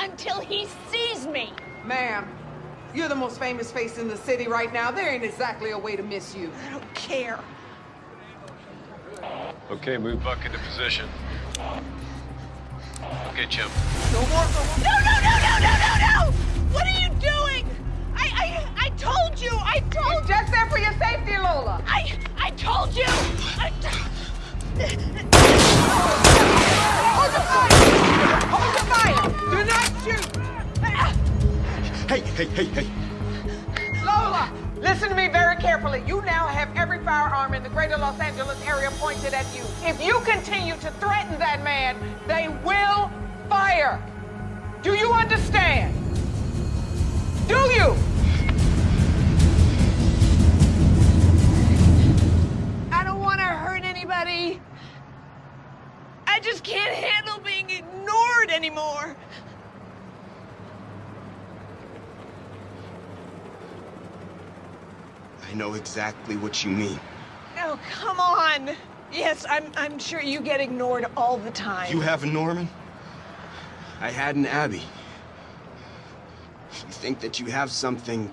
until he sees me. Ma'am, you're the most famous face in the city right now. There ain't exactly a way to miss you. I don't care. Okay, move Buck into position. Okay, Chip. No more, no more. No, no, no, no, no, no, no! What are you doing? I, I, I told you, I told It's just there for your safety, Lola. I, I told you! I, Hey, hey, hey. Lola, listen to me very carefully. You now have every firearm in the greater Los Angeles area pointed at you. If you continue to threaten that man, they will fire. Do you understand? Do you? I don't want to hurt anybody. I just can't handle being ignored anymore. I know exactly what you mean. Oh, come on. Yes, I'm, I'm sure you get ignored all the time. You have a Norman? I had an Abby. You think that you have something...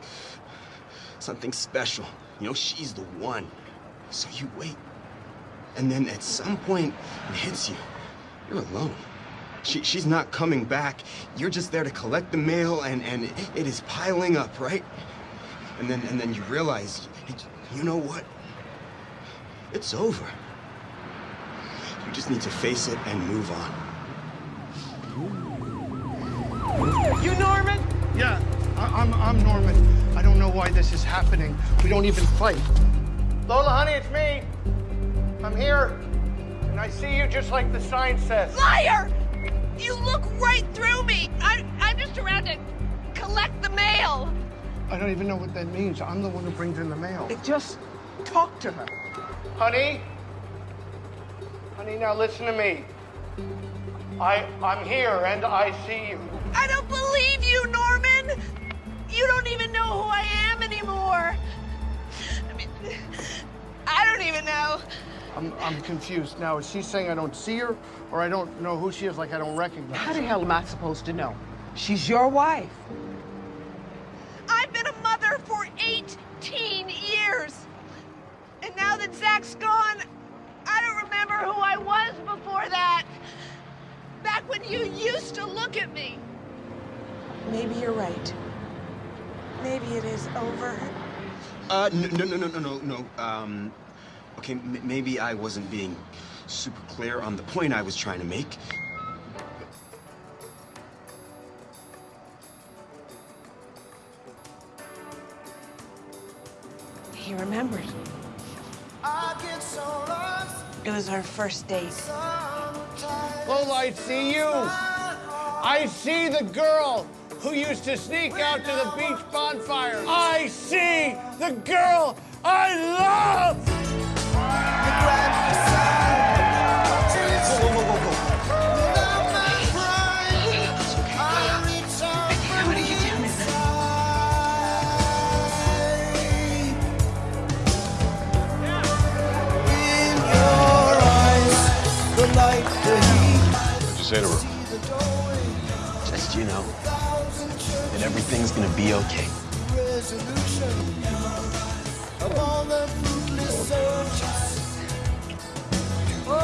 something special. You know, she's the one. So you wait. And then at some point, it hits you. You're alone. She, she's not coming back. You're just there to collect the mail, and, and it, it is piling up, right? And then, and then you realize, you know what? It's over. You just need to face it and move on. You Norman? Yeah, I, I'm, I'm Norman. I don't know why this is happening. We don't even fight. Lola, honey, it's me. I'm here. And I see you just like the sign says. Liar! You look right through me. I, I'm just around to collect the mail. I don't even know what that means. I'm the one who brings in the mail. Just talk to her. Honey? Honey, now listen to me. I, I'm here and I see you. I don't believe you, Norman. You don't even know who I am anymore. I mean, I don't even know. I'm, I'm confused. Now, is she saying I don't see her or I don't know who she is like I don't recognize How her? the hell am I supposed to know? She's your wife. I've been a mother for 18 years. And now that Zach's gone, I don't remember who I was before that. Back when you used to look at me. Maybe you're right. Maybe it is over. Uh, no, no, no, no, no, no, no. Um, okay, m maybe I wasn't being super clear on the point I was trying to make. He remembered. It was our first date. Lola, light, see you. I see the girl who used to sneak out to the beach bonfire. I see the girl I love. Whoa, whoa, whoa. What you say to her? You know, that everything's gonna be okay. Of